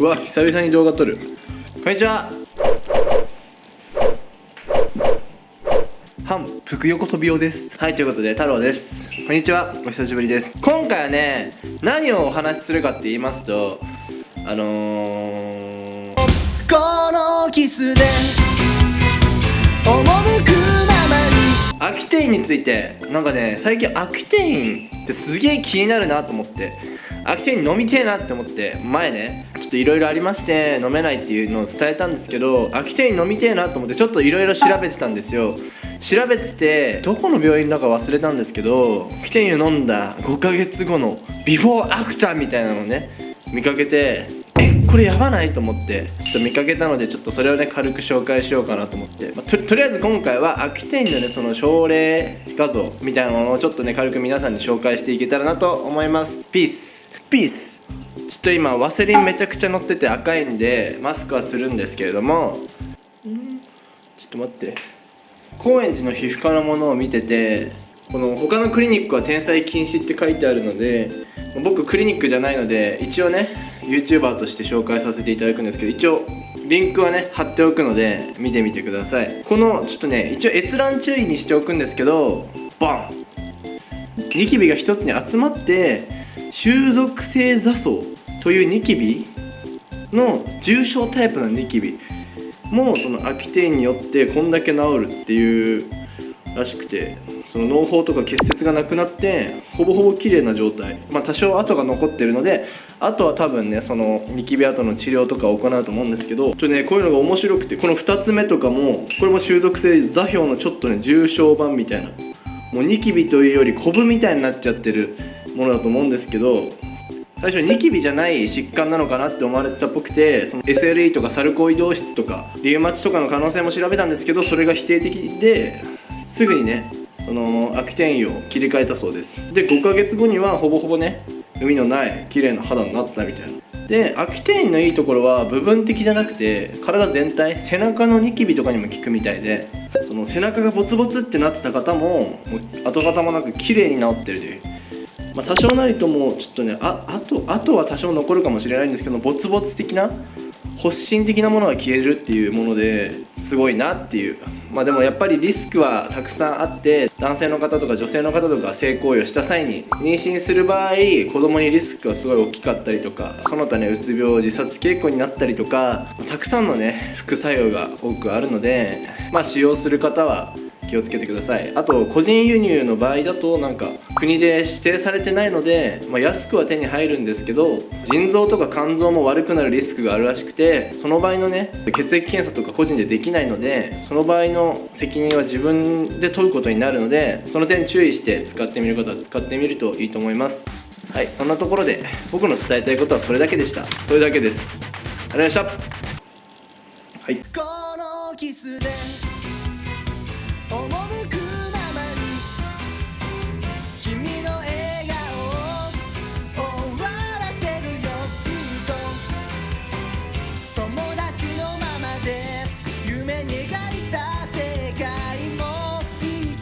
うわ久々に動画撮る。こんにちは。反福横飛び用です。はいということで太郎です。こんにちはお久しぶりです。今回はね何をお話しするかって言いますとあのー、このキスで店についてなんかね最近秋店員ってすげえ気になるなと思って。秋店員飲みてえなって思って前ねちょっといろいろありまして飲めないっていうのを伝えたんですけど秋店員飲みてえなと思ってちょっといろいろ調べてたんですよ。調べててどこの病院だか忘れたんですけどキテンユ飲んだ5ヶ月後のビフォーアフターみたいなのをね見かけてこれやばないと思って。ちょっと見かけたのでちょっとそれをね軽く紹介しようかなと思って、まあ、ととりあえず今回はアキテンのねその症例画像みたいなものをちょっとね軽く皆さんに紹介していけたらなと思います。ピースピースちょっと今ワセリンめちゃくちゃ乗ってて赤いんでマスクはするんですけれども。ちょっと待って。高円寺の皮膚科のものを見ててこの他のクリニックは転載禁止って書いてあるので僕クリニックじゃないので一応ね YouTuber として紹介させていただくんですけど一応リンクはね貼っておくので見てみてください。このちょっとね一応閲覧注意にしておくんですけどバン!ニキビが一つに集まって収束性座層というニキビの重症タイプのニキビもその秋天によってこんだけ治るっていうらしくてその脳胞とか結節がなくなってほぼほぼ綺麗な状態。まあ多少跡が残ってるのであとは多分ねそのニキビ跡の治療とかを行うと思うんですけどちょっとねこういうのが面白くてこの2つ目とかもこれも収束性座標のちょっとね重症版みたいな。もうニキビというよりコブみたいになっちゃってるものだと思うんですけど最初ニキビじゃない疾患なのかなって思われてたっぽくてその SLE とかサルコイド質とかリウマチとかの可能性も調べたんですけどそれが否定的ですぐにねその秋天油を切り替えたそうです。で5ヶ月後にはほぼほぼね海のない綺麗な肌になったみたいな。で秋天油のいいところは部分的じゃなくて体全体背中のニキビとかにも効くみたいでその背中がボツボツってなってた方ももう跡形もなく綺麗に治ってるという。まあ、多少なりともちょっとねああとあとは多少残るかもしれないんですけどボツボツ的な発疹的なものが消えるっていうものですごいなっていう。まあでもやっぱりリスクはたくさんあって男性の方とか女性の方とか性行為をした際に妊娠する場合子供にリスクがすごい大きかったりとかその他ねうつ病自殺傾向になったりとかたくさんのね副作用が多くあるのでまあ使用する方は気をつけてください。あと個人輸入の場合だとなんか国で指定されてないので、まあ、安くは手に入るんですけど腎臓とか肝臓も悪くなるリスクがあるらしくてその場合のね血液検査とか個人でできないのでその場合の責任は自分で取ることになるのでその点注意して使ってみる方は使ってみるといいと思います。はいそんなところで僕の伝えたいことはそれだけでした。それだけです。ありがとうございました。はい。